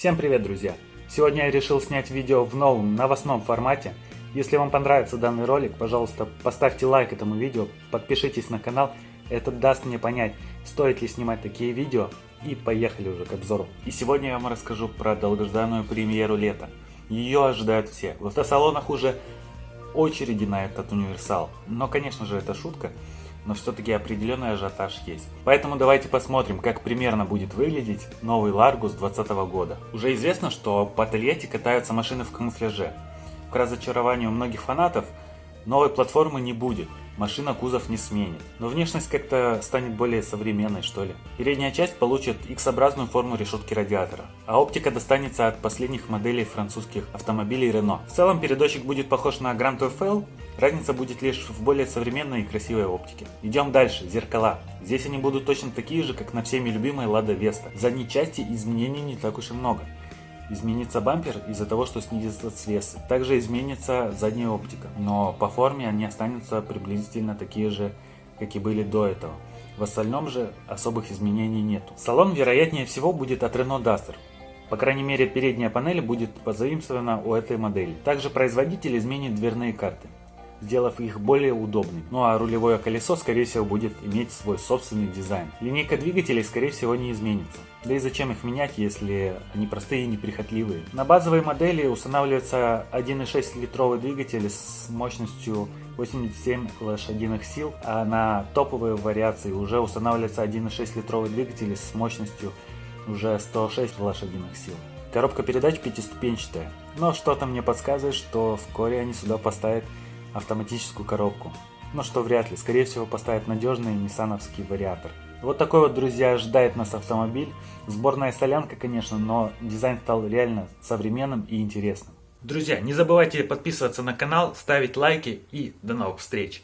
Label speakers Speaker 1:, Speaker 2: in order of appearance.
Speaker 1: Всем привет, друзья! Сегодня я решил снять видео в новом новостном формате. Если вам понравится данный ролик, пожалуйста, поставьте лайк этому видео, подпишитесь на канал. Это даст мне понять, стоит ли снимать такие видео. И поехали уже к обзору. И сегодня я вам расскажу про долгожданную премьеру лета. Ее ожидают все. В автосалонах уже очереди на этот универсал. Но, конечно же, это шутка но все-таки определенный ажиотаж есть. Поэтому давайте посмотрим, как примерно будет выглядеть новый Largus 2020 года. Уже известно, что по Тольятти катаются машины в камуфляже. К разочарованию многих фанатов, новой платформы не будет, машина кузов не сменит. Но внешность как-то станет более современной что ли. Передняя часть получит X-образную форму решетки радиатора, а оптика достанется от последних моделей французских автомобилей Renault. В целом передочек будет похож на Grand TFL, разница будет лишь в более современной и красивой оптике. Идем дальше, зеркала. Здесь они будут точно такие же, как на всеми любимой Lada Vesta. В задней части изменений не так уж и много. Изменится бампер из-за того, что снизится свес. Также изменится задняя оптика, но по форме они останутся приблизительно такие же, как и были до этого. В остальном же особых изменений нету. Салон вероятнее всего будет от Renault Duster. По крайней мере передняя панель будет позаимствована у этой модели. Также производитель изменит дверные карты сделав их более удобными. Ну а рулевое колесо скорее всего будет иметь свой собственный дизайн. Линейка двигателей скорее всего не изменится. Да и зачем их менять, если они простые и неприхотливые. На базовой модели устанавливается 1.6 литровый двигатель с мощностью 87 лошадиных сил, а на топовые вариации уже устанавливается 1.6 литровый двигатель с мощностью уже 106 лошадиных сил. Коробка передач пятиступенчатая, но что-то мне подсказывает, что вскоре они сюда поставят автоматическую коробку. Но что вряд ли, скорее всего поставят надежный ниссановский вариатор. Вот такой вот, друзья, ожидает нас автомобиль. Сборная солянка, конечно, но дизайн стал реально современным и интересным. Друзья, не забывайте подписываться на канал, ставить лайки и до новых встреч!